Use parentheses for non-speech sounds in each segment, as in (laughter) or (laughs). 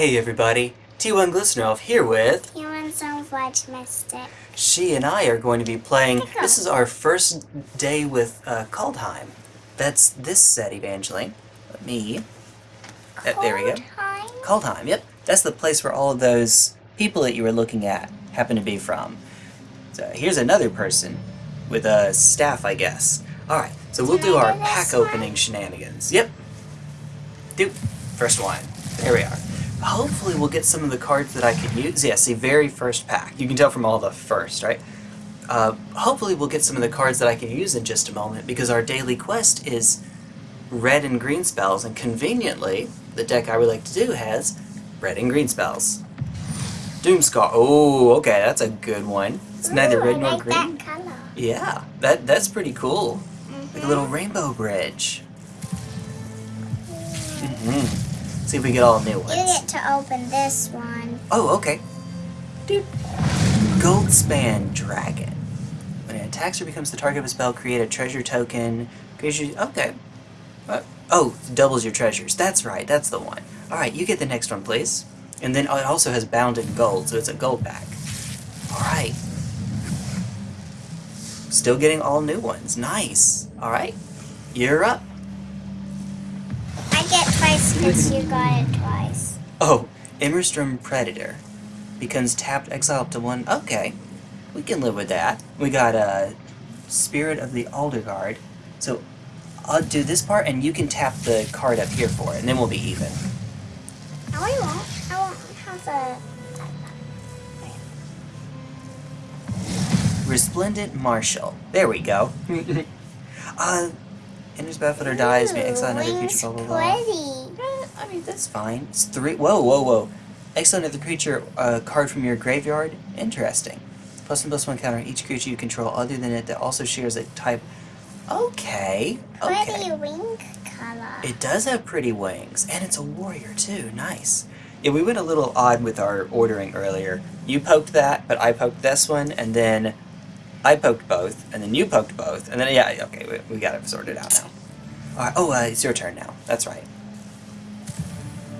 Hey everybody, T1 Glistenolf here with... Human Zone Fudge Mystic. She and I are going to be playing... This is our first day with uh, Kaldheim. That's this set, Evangeline. Me. Uh, there we go. Kaldheim, yep. That's the place where all of those people that you were looking at happen to be from. So here's another person with a staff, I guess. Alright, so we'll Can do our pack one? opening shenanigans. Yep. Do. First one. There we are. Hopefully we'll get some of the cards that I could use. Yes, the very first pack. You can tell from all the first, right? Uh, hopefully we'll get some of the cards that I can use in just a moment because our daily quest is red and green spells and conveniently the deck I would like to do has red and green spells. Doomskar. Oh, okay, that's a good one. It's neither red I nor like green. that color. Yeah, that that's pretty cool. Like a little rainbow bridge. hmm See if we get all new ones. You get to open this one. Oh, okay. Dude. Goldspan Dragon. When it attacks or becomes the target of a spell, create a treasure token. Your- Okay. Uh, oh, doubles your treasures. That's right, that's the one. Alright, you get the next one, please. And then it also has bound in gold, so it's a gold pack. Alright. Still getting all new ones. Nice. Alright. You're up. I get twice because you got it twice. Oh, Immersturm Predator. Becomes tapped, exile up to one. Okay, we can live with that. We got uh, Spirit of the Aldergard. So I'll do this part, and you can tap the card up here for it, and then we'll be even. No, I won't. I won't have the. Resplendent Marshal. There we go. (laughs) uh, enters battlefield or dies, may exile another creature, blah blah blah. pretty. Eh, I mean, that's fine. It's three. Whoa, whoa, whoa. Exile another creature uh, card from your graveyard. Interesting. Plus one plus one counter on each creature you control other than it that also shares a type. Okay. Okay. Pretty wing color. It does have pretty wings, and it's a warrior too. Nice. Yeah, we went a little odd with our ordering earlier. You poked that, but I poked this one, and then I poked both, and then you poked both, and then yeah, okay, we, we got it sorted out now. All right. Oh, uh, it's your turn now. That's right.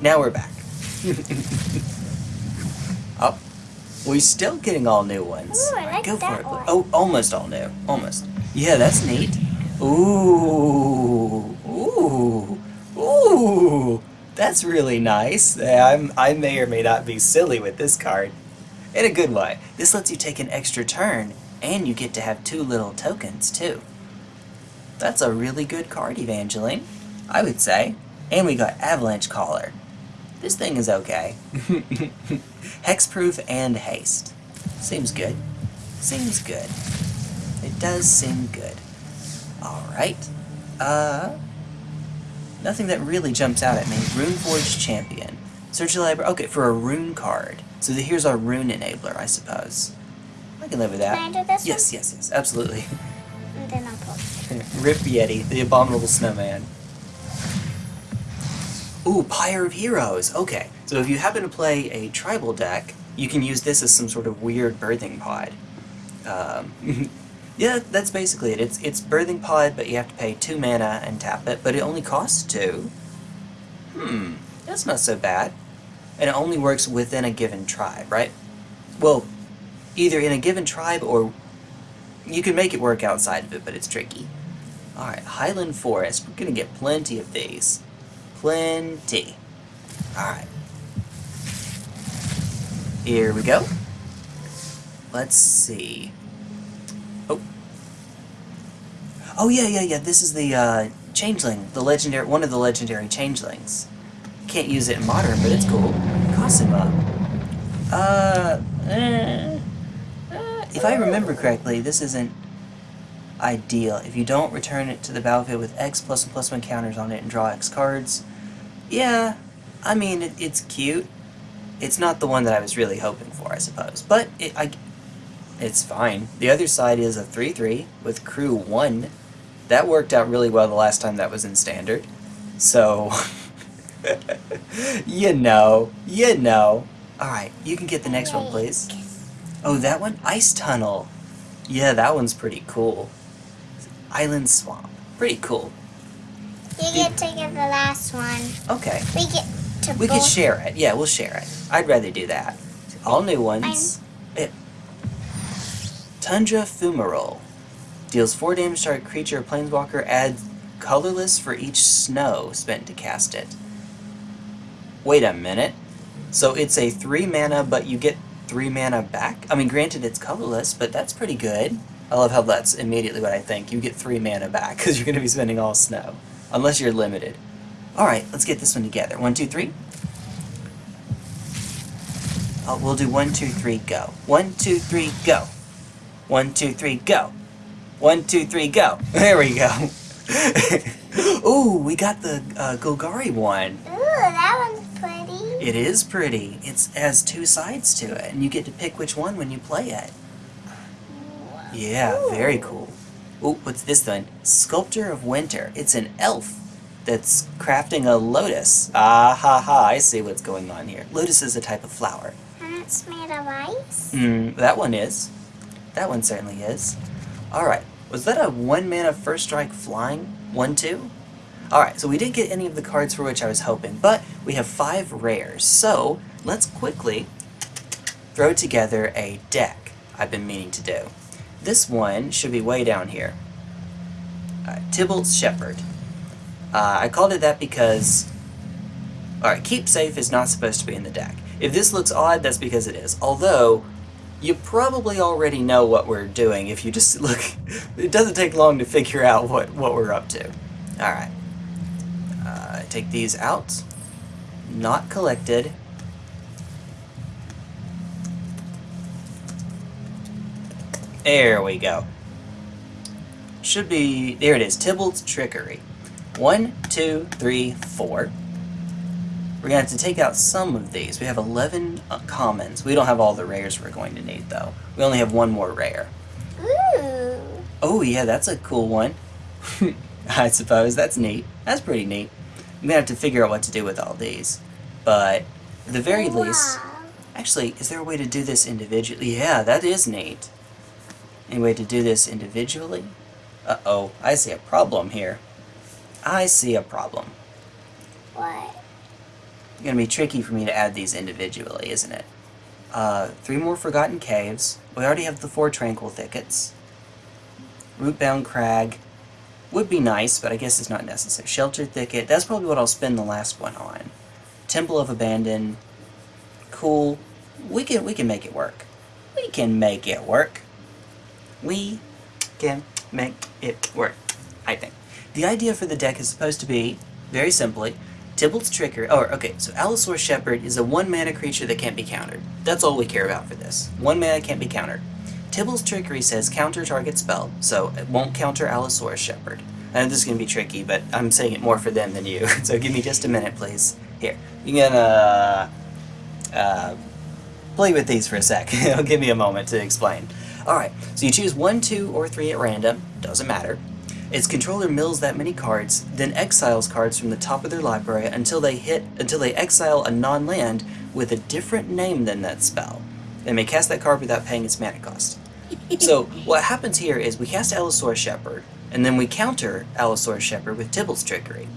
Now we're back. (laughs) oh, we're still getting all new ones. Ooh, I like go that for it. one. Oh, almost all new. Almost. Yeah, that's neat. Ooh, ooh, ooh. That's really nice. I'm, I may or may not be silly with this card. In a good way. This lets you take an extra turn, and you get to have two little tokens, too. That's a really good card, Evangeline. I would say. And we got Avalanche Caller. This thing is okay. (laughs) Hexproof and haste. Seems good. Seems good. It does seem good. Alright. Uh... Nothing that really jumps out at me. Runeforge Champion. Search the library. Okay, for a rune card. So the, here's our rune enabler, I suppose. I can live with that. Can I do this yes, yes, yes, absolutely. And then I'll put. (laughs) Rip Yeti, the abominable snowman. Ooh, Pyre of Heroes. Okay, so if you happen to play a tribal deck, you can use this as some sort of weird birthing pod. Um, (laughs) yeah, that's basically it. It's it's birthing pod, but you have to pay two mana and tap it, but it only costs two. Hmm, that's not so bad. And it only works within a given tribe, right? Well, either in a given tribe or you can make it work outside of it, but it's tricky. Alright, Highland Forest. We're gonna get plenty of these. Plenty. Alright. Here we go. Let's see. Oh. Oh yeah, yeah, yeah. This is the uh, changeling, the legendary, one of the legendary changelings. Can't use it in modern, but it's cool. Cosima. Uh, eh, if I remember correctly, this isn't ideal. If you don't return it to the battlefield with X plus one plus one counters on it and draw X cards, yeah, I mean, it, it's cute. It's not the one that I was really hoping for, I suppose. But it, I, it's fine. The other side is a 3-3 with crew 1. That worked out really well the last time that was in standard. So, (laughs) you know, you know. Alright, you can get the next one, please. Oh, that one? Ice Tunnel. Yeah, that one's pretty cool. Island Swamp. Pretty cool. You get to get the last one. Okay. We get to We could both- share it. Yeah, we'll share it. I'd rather do that. All new ones. It. Eh. Tundra Fumarole. Deals 4 damage to a creature planeswalker. Adds colorless for each snow spent to cast it. Wait a minute. So it's a 3 mana, but you get 3 mana back? I mean, granted it's colorless, but that's pretty good. I love how that's immediately what I think. You get 3 mana back, (laughs) because you're going to be spending all snow. Unless you're limited. Alright, let's get this one together. One, two, three. Oh, we'll do one, two, three, go. One, two, three, go. One, two, three, go. One, two, three, go. (laughs) There we go. (laughs) Ooh, we got the uh, Golgari one. Ooh, that one's. It is pretty. It's has two sides to it, and you get to pick which one when you play it. Yeah, very cool. Ooh, what's this then? Sculptor of Winter. It's an elf that's crafting a lotus. Ah ha ha, I see what's going on here. Lotus is a type of flower. And it's made of ice. Mm, that one is. That one certainly is. Alright, was that a one mana first strike flying? One, two? Alright, so we didn't get any of the cards for which I was hoping, but we have five rares. So, let's quickly throw together a deck I've been meaning to do. This one should be way down here. Uh, Tibalt's Shepherd. Uh, I called it that because Alright, keep safe is not supposed to be in the deck. If this looks odd, that's because it is. Although, you probably already know what we're doing if you just (laughs) look. It doesn't take long to figure out what, what we're up to. Alright. Take these out. Not collected. There we go. Should be. There it is. Tibalt's Trickery. One, two, three, four. We're going to have to take out some of these. We have 11 uh, commons. We don't have all the rares we're going to need, though. We only have one more rare. Ooh. Oh, yeah, that's a cool one. (laughs) I suppose. That's neat. That's pretty neat. I'm to have to figure out what to do with all these. But, at the very least... Actually, is there a way to do this individually? Yeah, that is neat. Any way to do this individually? Uh-oh, I see a problem here. I see a problem. What? It's gonna be tricky for me to add these individually, isn't it? Uh, three more Forgotten Caves. We already have the four Tranquil Thickets. Rootbound Crag. Would be nice, but I guess it's not necessary. Shelter Thicket. That's probably what I'll spend the last one on. Temple of Abandon. Cool. We can we can make it work. We can make it work. We can make it work. I think. The idea for the deck is supposed to be, very simply, Tibalt's Trickery. Oh, okay, so Allosaur Shepherd is a one mana creature that can't be countered. That's all we care about for this. One mana can't be countered. Tibalt's Trickery says counter target spell, so it won't counter Allosaur Shepherd. I know this is going to be tricky, but I'm saying it more for them than you, (laughs) so give me just a minute, please. Here, you can, uh, uh, play with these for a sec. (laughs) It'll give me a moment to explain. Alright, so you choose 1, 2, or 3 at random, doesn't matter. Its controller mills that many cards, then exiles cards from the top of their library until they hit until they exile a non-land with a different name than that spell. They may cast that card without paying its mana cost. (laughs) so what happens here is we cast Allosaur Shepherd, and then we counter Allosaur Shepherd with Tibalt's Trickery.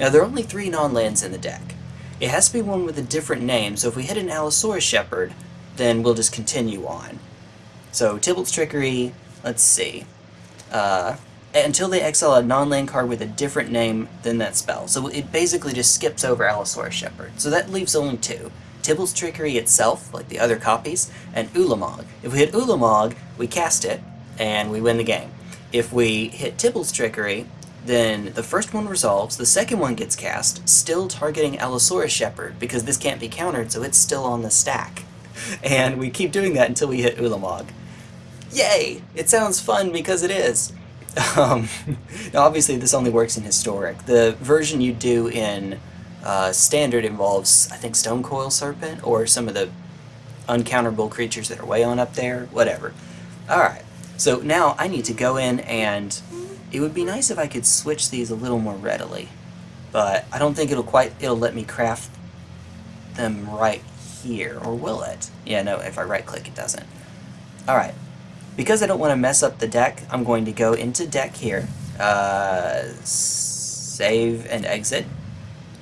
Now there are only three non-lands in the deck. It has to be one with a different name, so if we hit an Allosaurus Shepherd, then we'll just continue on. So Tibalt's Trickery, let's see. Uh, until they exile a non-land card with a different name than that spell. So it basically just skips over Allosaurus Shepherd. So that leaves only two. Tibalt's Trickery itself, like the other copies, and Ulamog. If we hit Ulamog, we cast it, and we win the game. If we hit Tibble's Trickery, then the first one resolves, the second one gets cast, still targeting Allosaurus Shepherd, because this can't be countered, so it's still on the stack. (laughs) And we keep doing that until we hit Ulamog. Yay! It sounds fun because it is. (laughs) Um, (laughs) obviously this only works in Historic. The version you do in uh, Standard involves, I think, Stonecoil Serpent, or some of the uncounterable creatures that are way on up there, whatever. Alright, so now I need to go in and it would be nice if I could switch these a little more readily, but I don't think it'll quite, it'll let me craft them right here, or will it? Yeah, no, if I right click it doesn't. Alright, because I don't want to mess up the deck, I'm going to go into deck here, uh, save and exit,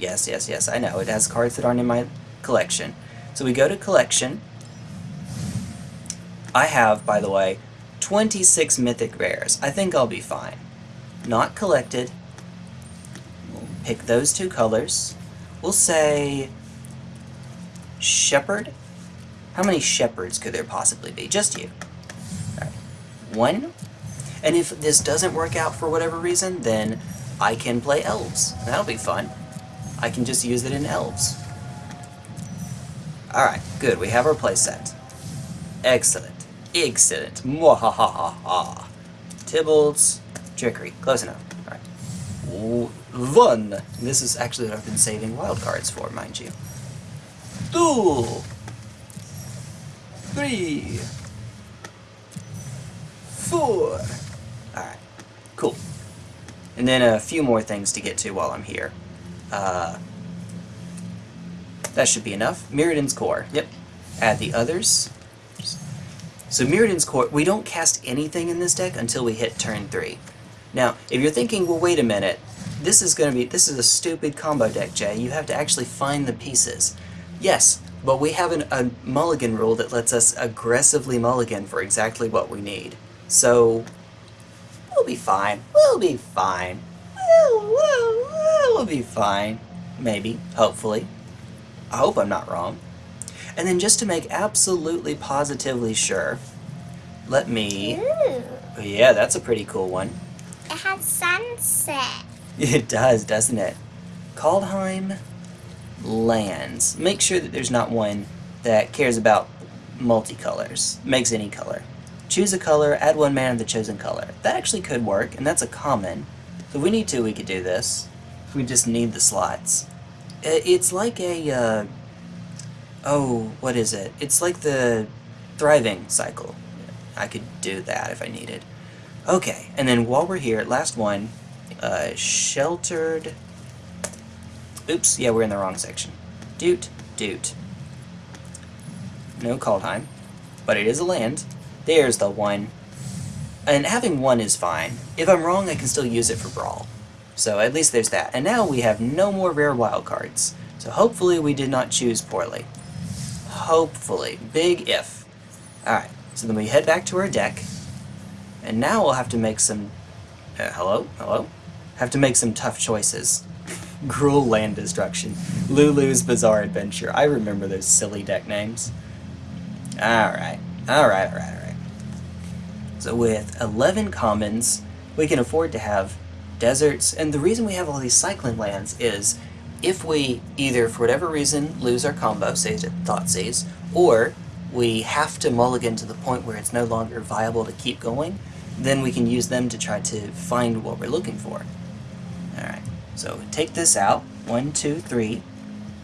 Yes, yes, yes, I know. It has cards that aren't in my collection. So we go to collection. I have, by the way, 26 mythic rares. I think I'll be fine. Not collected. We'll pick those two colors. We'll say shepherd. How many shepherds could there possibly be? Just you. Alright. One. And if this doesn't work out for whatever reason, then I can play elves. That'll be fun. I can just use it in elves. Alright, good. We have our playset. Excellent. Excellent. Mwahahaha. Tibbles. Trickery. Close enough. Alright. One. This is actually what I've been saving wildcards for, mind you. Two. Three. Four. Alright. Cool. And then a few more things to get to while I'm here. Uh, that should be enough. Mirrodin's Core. Yep. Add the others. So Mirrodin's Core, we don't cast anything in this deck until we hit turn 3. Now, if you're thinking, well, wait a minute, this is going to be, this is a stupid combo deck, Jay. You have to actually find the pieces. Yes, but we have an, a mulligan rule that lets us aggressively mulligan for exactly what we need. So, we'll be fine. We'll be fine. We'll, we'll be fine. Maybe. Hopefully. I hope I'm not wrong. And then just to make absolutely positively sure, let me... Ooh. Yeah, that's a pretty cool one. It has sunset. (laughs) It does, doesn't it? Kaldheim lands. Make sure that there's not one that cares about multicolors, makes any color. Choose a color, add one man of the chosen color. That actually could work, and that's a common. So if we need to, we could do this. We just need the slots. It's like a, uh, oh, what is it? It's like the thriving cycle. I could do that if I needed. Okay, and then while we're here, last one, uh, sheltered. Oops, yeah, we're in the wrong section. Doot, doot. No Kaldheim, but it is a land. There's the one. And having one is fine. If I'm wrong, I can still use it for Brawl. So at least there's that. And now we have no more rare wildcards. So hopefully we did not choose poorly. Hopefully. Big if. Alright, so then we head back to our deck. And now we'll have to make some... Uh, hello? Hello? Have to make some tough choices. (laughs) Gruul Land Destruction. Lulu's Bizarre Adventure. I remember those silly deck names. Alright. Alright, alright, alright. So with 11 commons, we can afford to have deserts, and the reason we have all these cycling lands is if we either, for whatever reason, lose our combo, say to Thoughtseize, or we have to mulligan to the point where it's no longer viable to keep going, then we can use them to try to find what we're looking for. Alright, so take this out. One, two, three.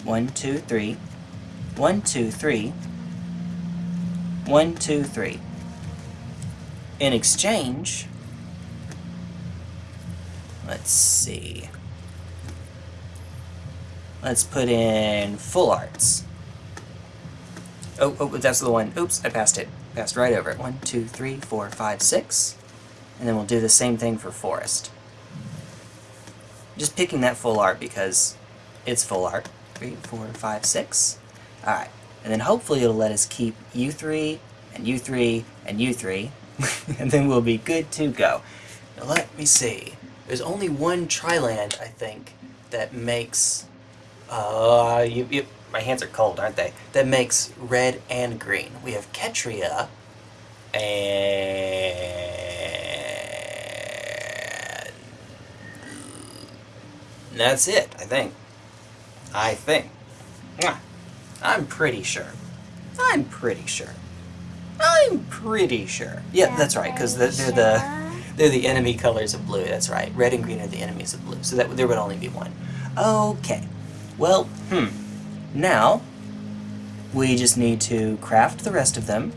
One, two, three. One, two, three. One, two, three. In exchange, let's see. Let's put in full arts. Oh, oh, that's the one. Oops, I passed it. Passed right over it. One, two, three, four, five, six. And then we'll do the same thing for forest. Just picking that full art because it's full art. Three, four, five, six. Alright. And then hopefully it'll let us keep U3 and U3 and U3. (laughs) and then we'll be good to go. Now let me see. There's only one Triland, I think, that makes... Uh, you, you, my hands are cold, aren't they? That makes red and green. We have Ketria and... That's it, I think. I think. I'm pretty sure. I'm pretty sure. I'm pretty sure. Yeah, that's right, because they're the they're the enemy colors of blue. That's right. Red and green are the enemies of blue. So that there would only be one. Okay. Well, hmm. Now we just need to craft the rest of them,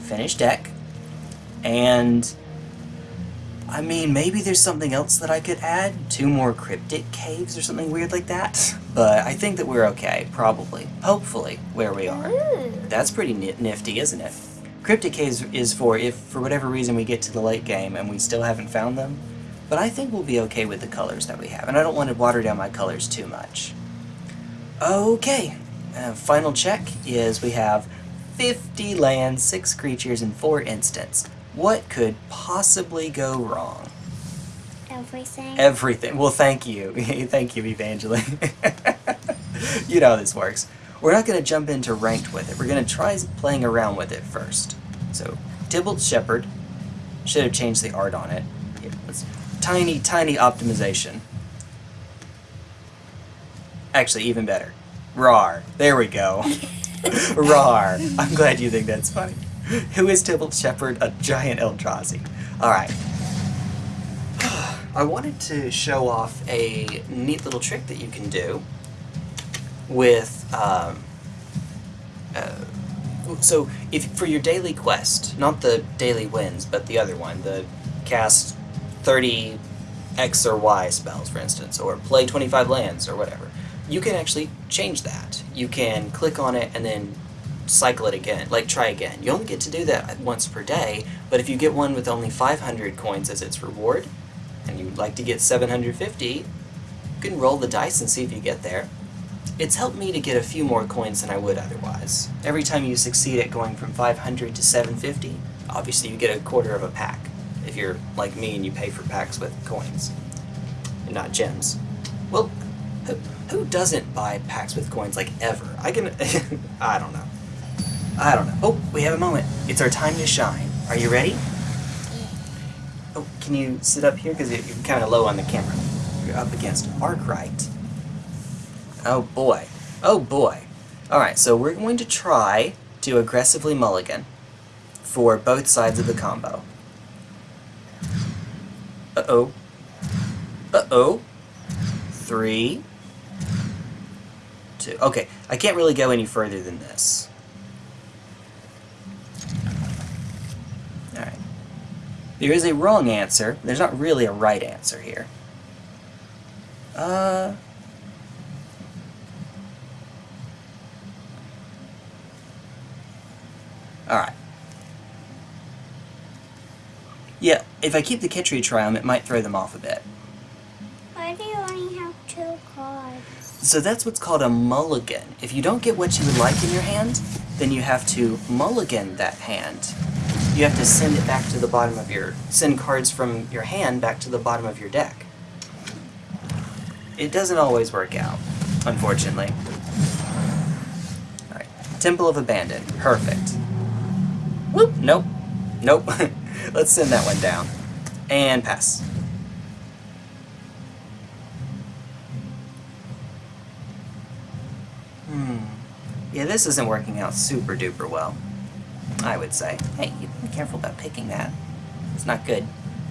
finish deck, and I mean maybe there's something else that I could add. Two more cryptic caves or something weird like that. (laughs) But I think that we're okay, probably, hopefully, where we are. Ooh. That's pretty nifty, isn't it? Cryptic Caves is for if, for whatever reason, we get to the late game and we still haven't found them. But I think we'll be okay with the colors that we have, and I don't want to water down my colors too much. Okay, uh, final check is we have 50 lands, 6 creatures, and 4 instants. What could possibly go wrong? Everything. Everything. Well, thank you. (laughs) thank you, Evangeline. (laughs) you know how this works. We're not going to jump into ranked with it. We're going to try playing around with it first. So, Tibalt Shepherd. Should have changed the art on it. Yeah, tiny, tiny optimization. Actually, even better. RAR. There we go. (laughs) RAR. I'm glad you think that's funny. Who is Tibalt Shepherd? A giant Eldrazi. Alright. (sighs) I wanted to show off a neat little trick that you can do with, um, uh, so if for your daily quest, not the daily wins, but the other one, the cast 30 X or Y spells, for instance, or play 25 lands or whatever, you can actually change that. You can click on it and then cycle it again, like try again. You only get to do that once per day, but if you get one with only 500 coins as its reward, and you'd like to get 750, you can roll the dice and see if you get there. It's helped me to get a few more coins than I would otherwise. Every time you succeed at going from 500 to 750, obviously you get a quarter of a pack. If you're like me and you pay for packs with coins, and not gems. Well, who, who doesn't buy packs with coins like ever? I can, (laughs) I don't know. I don't know. Oh, we have a moment. It's our time to shine. Are you ready? Oh, can you sit up here? Because you're kind of low on the camera. You're up against Arkwright. Oh boy. Oh boy. Alright, so we're going to try to aggressively mulligan for both sides of the combo. Uh-oh. Uh-oh. Three. Two. Okay, I can't really go any further than this. Alright. There is a wrong answer. There's not really a right answer here. Uh... Alright. Yeah, if I keep the Kitchery Triumph, it might throw them off a bit. Why do you only have two cards? So that's what's called a mulligan. If you don't get what you would like in your hand, then you have to mulligan that hand. You have to send it back to the bottom of your... send cards from your hand back to the bottom of your deck. It doesn't always work out, unfortunately. Alright, Temple of Abandon. Perfect. Whoop! Nope. Nope. (laughs) Let's send that one down. And pass. Hmm. Yeah, this isn't working out super duper well. I would say. Hey, you be careful about picking that. It's not good.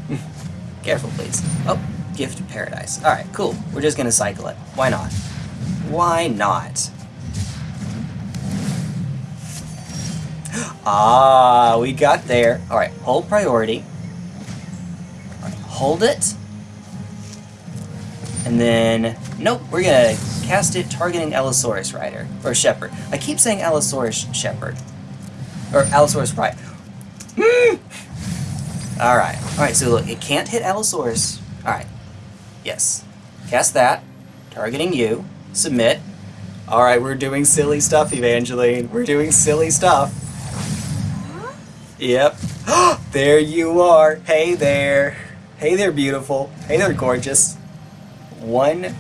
(laughs) careful, please. Oh, Gift of Paradise. Alright, cool. We're just gonna cycle it. Why not? Why not? Ah, we got there. Alright, hold priority. Hold it. And then, nope, we're gonna cast it targeting Allosaurus Rider. Or Shepherd. I keep saying Allosaurus Shepherd. Or Allosaurus Rider. Hmm. Alright, alright, so look, it can't hit Allosaurus. Alright, yes. Cast that, targeting you, submit. Alright, we're doing silly stuff, Evangeline. We're doing silly stuff. Yep. (gasps) there you are. Hey there. Hey there, beautiful. Hey there, gorgeous. One,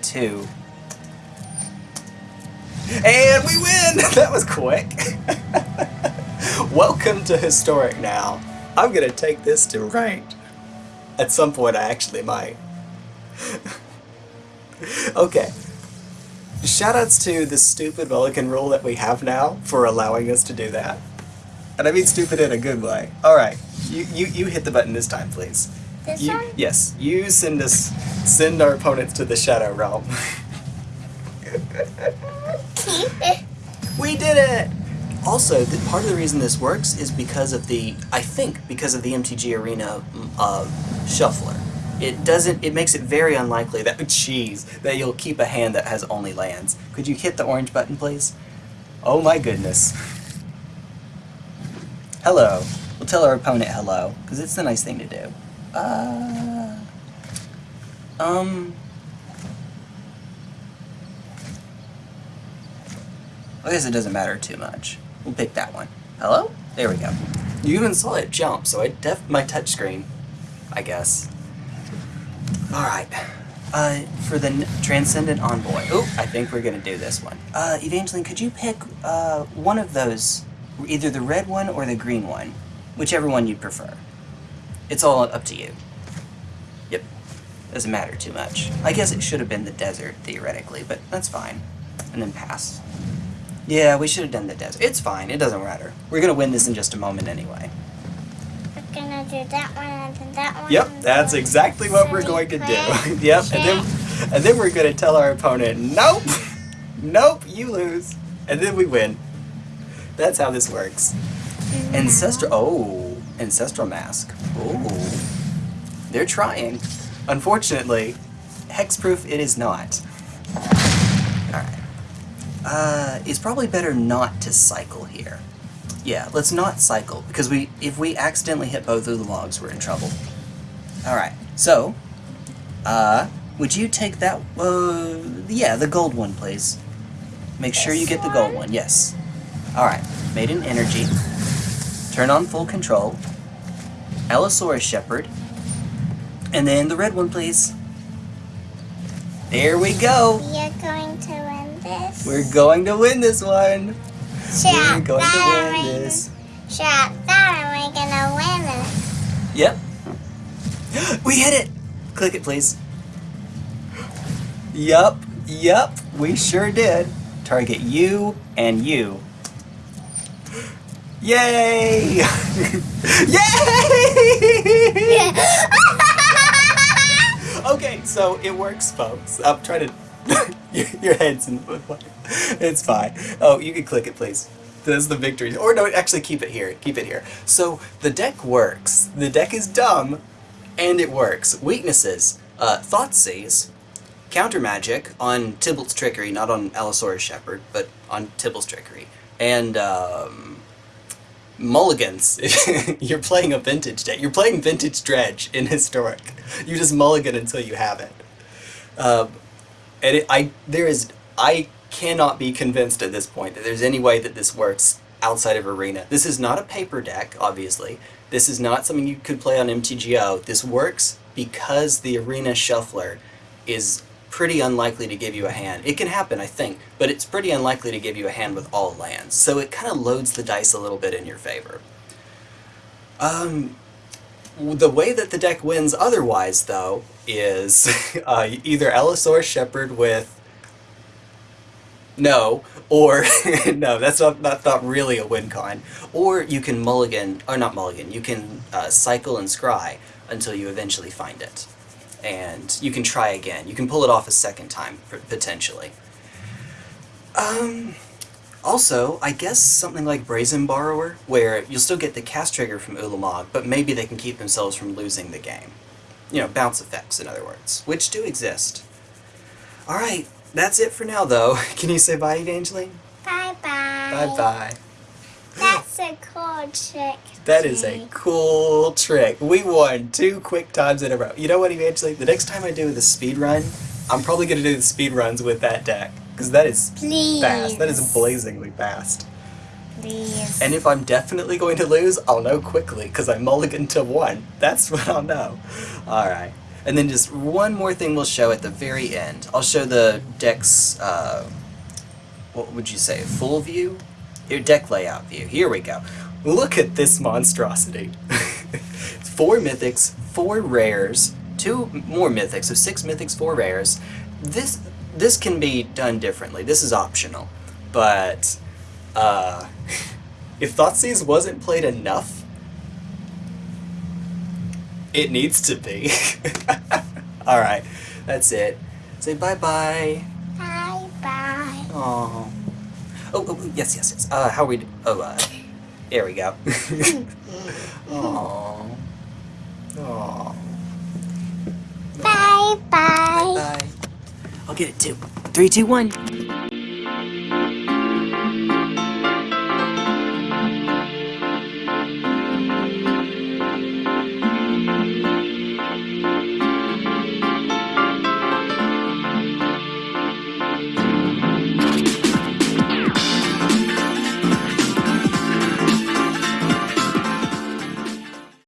two. And we win! (laughs) That was quick. (laughs) Welcome to Historic now. I'm gonna take this to ranked. At some point I actually might. (laughs) okay. Shoutouts to the stupid Mulligan rule that we have now for allowing us to do that. And I mean stupid in a good way. Alright, you, you, you hit the button this time, please. This You, one? yes, you send us, send our opponents to the Shadow Realm. (laughs) we did it! Also, the, part of the reason this works is because of the, I think, because of the MTG Arena uh, shuffler. It doesn't, it makes it very unlikely that, (laughs) jeez, that you'll keep a hand that has only lands. Could you hit the orange button, please? Oh my goodness. Hello. We'll tell our opponent hello, because it's the nice thing to do. Uh, um. I guess it doesn't matter too much. We'll pick that one. Hello? There we go. You even saw it jump, so I def my touchscreen, I guess. Alright. Uh, for the Transcendent Envoy. Oh, I think we're gonna do this one. Uh, Evangeline, could you pick, uh, one of those? Either the red one or the green one. Whichever one you'd prefer. It's all up to you. Yep. Doesn't matter too much. I guess it should have been the desert, theoretically, but that's fine. And then pass. Yeah, we should have done the desert. It's fine, it doesn't matter. We're gonna win this in just a moment anyway. We're gonna do that one and then that one. Yep, that's then- exactly what So we're going to do. (laughs) yep, and then and then we're gonna tell our opponent, nope, nope, you lose, and then we win. That's how this works. Ancestral. Oh, ancestral mask. Oh, they're trying. Unfortunately, hexproof it is not. All right. Uh, it's probably better not to cycle here. Yeah, let's not cycle because we if we accidentally hit both of the logs, we're in trouble. All right. So, uh, would you take that? Uh, yeah, the gold one, please. Make sure you get the gold one. Yes. All right. Maiden energy. Turn on full control. Allosaurus Shepherd. And then the red one, please. There we go. We are going to win this. We're going to win this one. We're Shut going to win way. this. Shut that, we're gonna win it. Yep. (gasps) We hit it. Click it, please. Yup. Yup. We sure did. Target you and you. Yay! (laughs) Yay! (laughs) Okay, so it works, folks. I'm trying to. (laughs) your, your head's in. The... It's fine. Oh, you can click it, please. That's the victory. Or no, actually, keep it here. Keep it here. So the deck works. The deck is dumb, and it works. Weaknesses: uh, Thoughtseize, counter magic on Tibalt's trickery, not on Allosaurus Shepherd, but on Tibalt's trickery, and um, mulligans. (laughs) You're playing a vintage deck. You're playing vintage dredge in historic. You just mulligan until you have it. Um, and it, I there is I cannot be convinced at this point that there's any way that this works outside of arena. This is not a paper deck, obviously. This is not something you could play on MTGO. This works because the arena shuffler is pretty unlikely to give you a hand. It can happen, I think, but it's pretty unlikely to give you a hand with all lands. So it kind of loads the dice a little bit in your favor. Um, the way that the deck wins otherwise, though, is (laughs) uh, either Allosaurus Shepherd with no, or (laughs) no, that's not, not not really a win con. Or you can mulligan, or not mulligan. You can uh, cycle and scry until you eventually find it, and you can try again. You can pull it off a second time potentially. Um. Also, I guess something like Brazen Borrower, where you'll still get the cast trigger from Ulamog, but maybe they can keep themselves from losing the game. You know, bounce effects, in other words, which do exist. Alright, that's it for now, though. (laughs) Can you say bye, Evangeline? Bye-bye. Bye bye. That's a cool trick. That is a cool trick. We won two quick times in a row. You know what, Evangeline? The next time I do the speed run, I'm probably going to do the speed runs with that deck. Because that is Please. fast. That is blazingly fast. Please. And if I'm definitely going to lose, I'll know quickly because I mulligan to one. (laughs) That's what I'll know. Alright. And then just one more thing we'll show at the very end. I'll show the deck's, uh, what would you say, full view? Your deck layout view. Here we go. Look at this monstrosity. (laughs) four mythics, four rares, two more mythics, so six mythics, four rares. This this can be done differently. This is optional. But uh, (laughs) if Thoughtseize wasn't played enough, it needs to be. (laughs) Alright, that's it. Say bye bye. Bye bye. Oh. Oh, oh, yes, yes, yes. Uh, how we do? Oh, uh, there we go. (laughs) Oh. Oh. Bye bye. Bye. Bye. I'll get it too. Three, two, one.